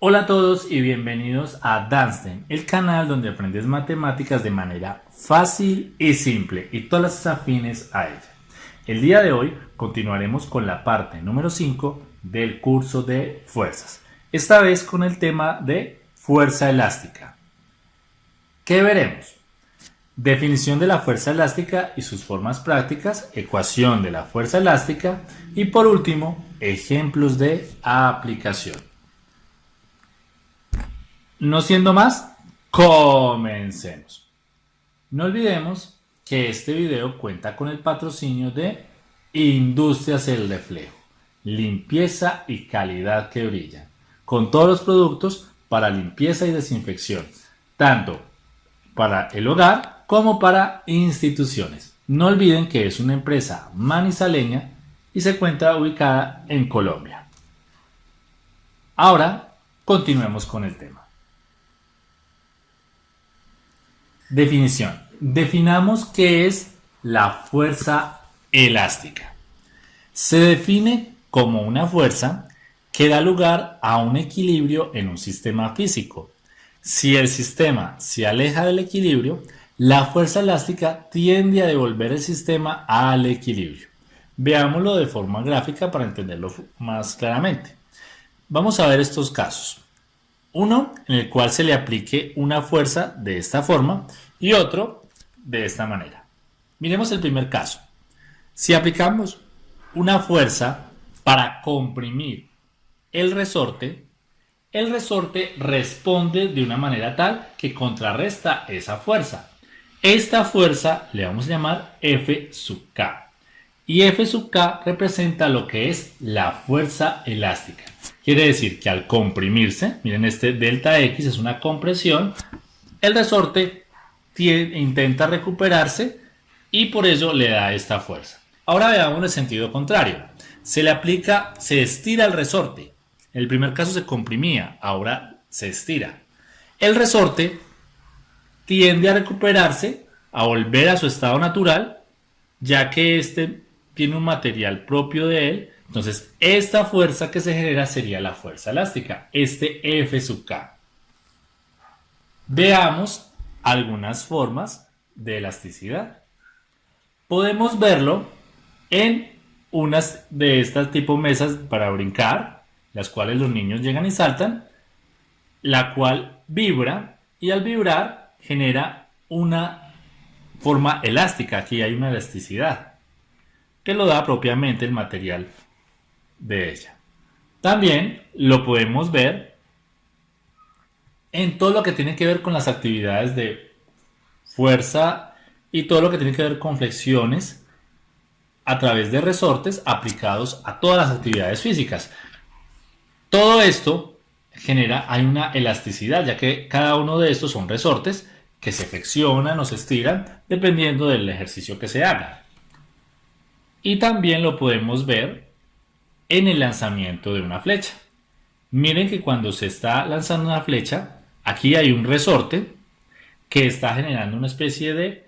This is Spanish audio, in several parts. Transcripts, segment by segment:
Hola a todos y bienvenidos a Dansten, el canal donde aprendes matemáticas de manera fácil y simple y todas las afines a ella. El día de hoy continuaremos con la parte número 5 del curso de fuerzas, esta vez con el tema de fuerza elástica. ¿Qué veremos? Definición de la fuerza elástica y sus formas prácticas, ecuación de la fuerza elástica y por último, ejemplos de aplicación. No siendo más, comencemos. No olvidemos que este video cuenta con el patrocinio de Industrias El Reflejo, limpieza y calidad que brillan, con todos los productos para limpieza y desinfección, tanto para el hogar como para instituciones. No olviden que es una empresa manizaleña y se encuentra ubicada en Colombia. Ahora continuemos con el tema. Definición. Definamos qué es la fuerza elástica. Se define como una fuerza que da lugar a un equilibrio en un sistema físico. Si el sistema se aleja del equilibrio, la fuerza elástica tiende a devolver el sistema al equilibrio. Veámoslo de forma gráfica para entenderlo más claramente. Vamos a ver estos casos. Uno en el cual se le aplique una fuerza de esta forma y otro de esta manera. Miremos el primer caso. Si aplicamos una fuerza para comprimir el resorte, el resorte responde de una manera tal que contrarresta esa fuerza. Esta fuerza le vamos a llamar F sub K. Y F sub K representa lo que es la fuerza elástica. Quiere decir que al comprimirse, miren este delta X es una compresión, el resorte intenta recuperarse y por ello le da esta fuerza. Ahora veamos el sentido contrario. Se le aplica, se estira el resorte. El primer caso se comprimía, ahora se estira. El resorte tiende a recuperarse, a volver a su estado natural, ya que este tiene un material propio de él entonces, esta fuerza que se genera sería la fuerza elástica, este F sub K. Veamos algunas formas de elasticidad. Podemos verlo en unas de estas tipo mesas para brincar, las cuales los niños llegan y saltan, la cual vibra y al vibrar genera una forma elástica, aquí hay una elasticidad, que lo da propiamente el material de ella. También lo podemos ver en todo lo que tiene que ver con las actividades de fuerza y todo lo que tiene que ver con flexiones a través de resortes aplicados a todas las actividades físicas. Todo esto genera, hay una elasticidad, ya que cada uno de estos son resortes que se flexionan o se estiran dependiendo del ejercicio que se haga. Y también lo podemos ver en el lanzamiento de una flecha. Miren que cuando se está lanzando una flecha, aquí hay un resorte que está generando una especie de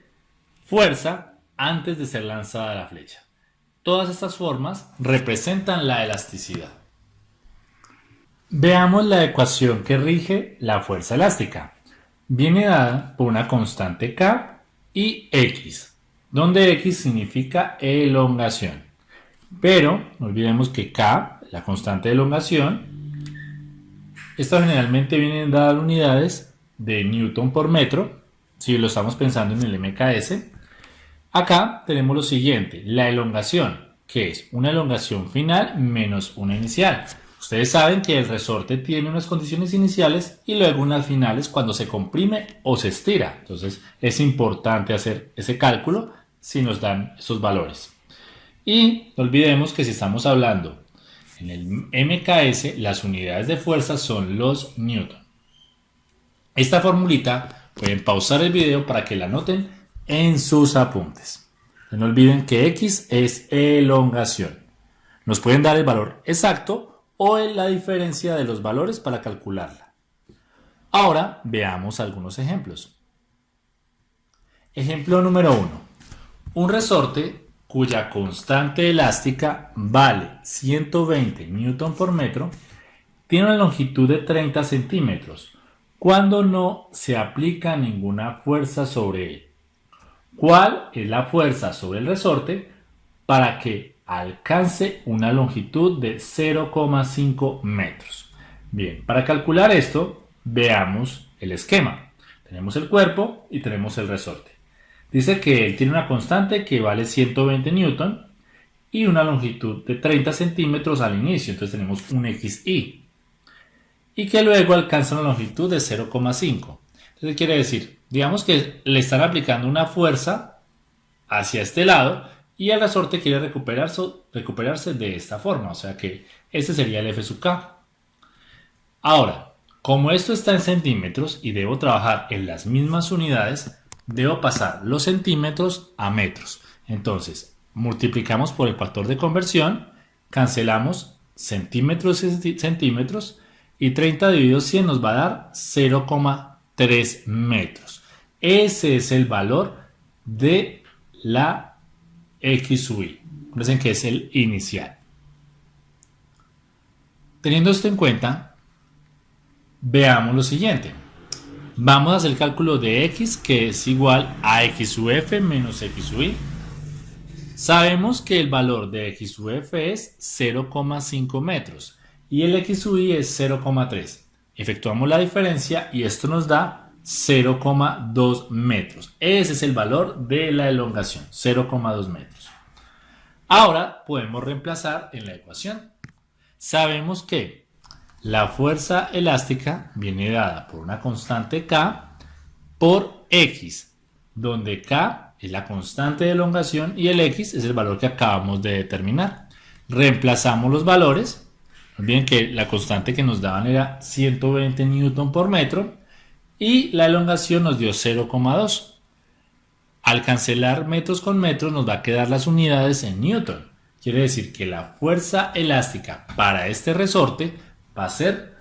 fuerza antes de ser lanzada la flecha. Todas estas formas representan la elasticidad. Veamos la ecuación que rige la fuerza elástica. Viene dada por una constante K y X, donde X significa elongación. Pero no olvidemos que K, la constante de elongación, esta generalmente dada en unidades de Newton por metro, si lo estamos pensando en el MKS. Acá tenemos lo siguiente, la elongación, que es una elongación final menos una inicial. Ustedes saben que el resorte tiene unas condiciones iniciales y luego unas finales cuando se comprime o se estira. Entonces es importante hacer ese cálculo si nos dan esos valores. Y no olvidemos que si estamos hablando en el MKS, las unidades de fuerza son los newton. Esta formulita pueden pausar el video para que la anoten en sus apuntes. No olviden que X es elongación. Nos pueden dar el valor exacto o la diferencia de los valores para calcularla. Ahora veamos algunos ejemplos. Ejemplo número 1. Un resorte cuya constante elástica vale 120 Newton por metro tiene una longitud de 30 centímetros cuando no se aplica ninguna fuerza sobre él. ¿Cuál es la fuerza sobre el resorte para que alcance una longitud de 0,5 metros? Bien, para calcular esto, veamos el esquema. Tenemos el cuerpo y tenemos el resorte. Dice que él tiene una constante que vale 120 newton y una longitud de 30 centímetros al inicio. Entonces tenemos un XI. Y que luego alcanza una longitud de 0,5. Entonces quiere decir, digamos que le están aplicando una fuerza hacia este lado y el resorte quiere recuperarse, recuperarse de esta forma. O sea que este sería el F sub K. Ahora, como esto está en centímetros y debo trabajar en las mismas unidades, debo pasar los centímetros a metros. Entonces, multiplicamos por el factor de conversión, cancelamos centímetros y centímetros y 30 dividido 100 nos va a dar 0,3 metros. Ese es el valor de la X Y. Recuerden que es el inicial. Teniendo esto en cuenta, veamos lo siguiente. Vamos a hacer el cálculo de x que es igual a x sub f menos x sub y. Sabemos que el valor de x sub f es 0,5 metros y el x sub y es 0,3. Efectuamos la diferencia y esto nos da 0,2 metros. Ese es el valor de la elongación, 0,2 metros. Ahora podemos reemplazar en la ecuación. Sabemos que la fuerza elástica viene dada por una constante K por X, donde K es la constante de elongación y el X es el valor que acabamos de determinar. Reemplazamos los valores. Bien que la constante que nos daban era 120 newton por metro y la elongación nos dio 0,2. Al cancelar metros con metros nos va a quedar las unidades en newton. Quiere decir que la fuerza elástica para este resorte va a ser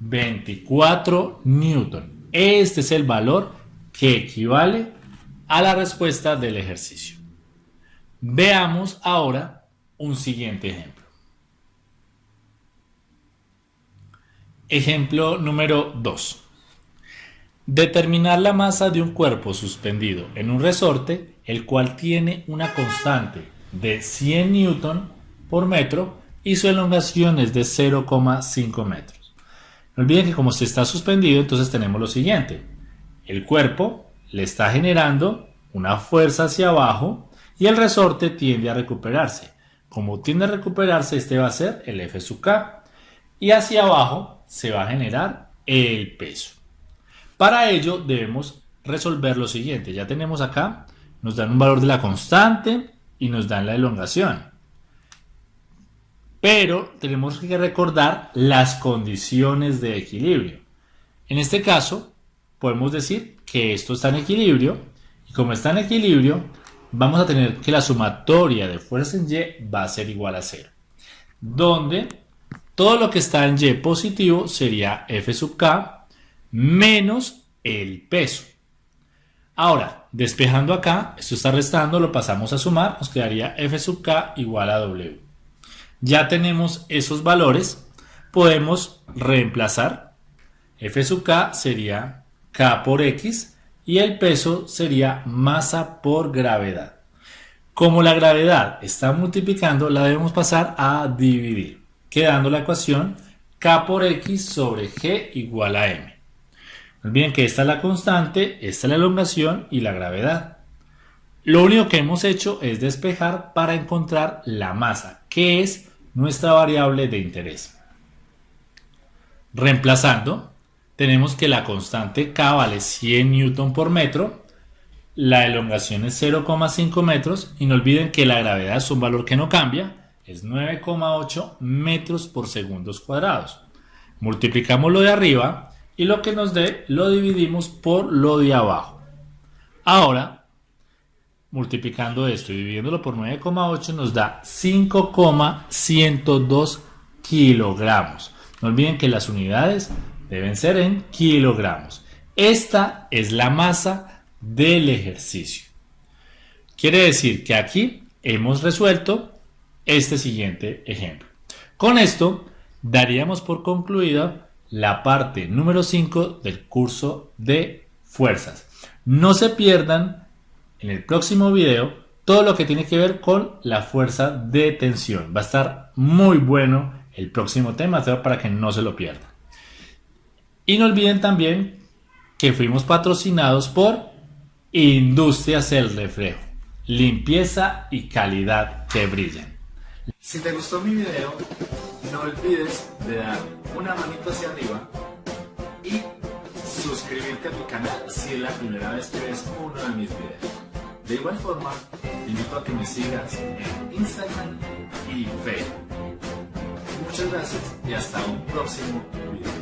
24 newton. Este es el valor que equivale a la respuesta del ejercicio. Veamos ahora un siguiente ejemplo. Ejemplo número 2. Determinar la masa de un cuerpo suspendido en un resorte, el cual tiene una constante de 100 newton por metro y su elongación es de 0,5 metros. No olviden que como se está suspendido, entonces tenemos lo siguiente. El cuerpo le está generando una fuerza hacia abajo y el resorte tiende a recuperarse. Como tiende a recuperarse, este va a ser el F sub K. Y hacia abajo se va a generar el peso. Para ello debemos resolver lo siguiente. Ya tenemos acá, nos dan un valor de la constante y nos dan la elongación. Pero tenemos que recordar las condiciones de equilibrio. En este caso, podemos decir que esto está en equilibrio y como está en equilibrio, vamos a tener que la sumatoria de fuerza en Y va a ser igual a 0. Donde todo lo que está en Y positivo sería F sub K menos el peso. Ahora, despejando acá, esto está restando, lo pasamos a sumar, nos quedaría F sub K igual a W ya tenemos esos valores, podemos reemplazar. F sub K sería K por X y el peso sería masa por gravedad. Como la gravedad está multiplicando, la debemos pasar a dividir, quedando la ecuación K por X sobre G igual a M. Bien que esta es la constante, esta es la elongación y la gravedad. Lo único que hemos hecho es despejar para encontrar la masa, que es nuestra variable de interés. Reemplazando, tenemos que la constante K vale 100 Newton por metro, la elongación es 0,5 metros y no olviden que la gravedad es un valor que no cambia, es 9,8 metros por segundos cuadrados. Multiplicamos lo de arriba y lo que nos dé lo dividimos por lo de abajo. Ahora multiplicando esto y dividiéndolo por 9,8 nos da 5,102 kilogramos. No olviden que las unidades deben ser en kilogramos. Esta es la masa del ejercicio. Quiere decir que aquí hemos resuelto este siguiente ejemplo. Con esto daríamos por concluida la parte número 5 del curso de fuerzas. No se pierdan en el próximo video todo lo que tiene que ver con la fuerza de tensión. Va a estar muy bueno el próximo tema para que no se lo pierdan. Y no olviden también que fuimos patrocinados por Industrias El Reflejo. Limpieza y calidad que brillan. Si te gustó mi video, no olvides de dar una manito hacia arriba y suscribirte a mi canal si es la primera vez que ves uno de mis videos. De igual forma, te invito a que me sigas en Instagram y Facebook. Muchas gracias y hasta un próximo video.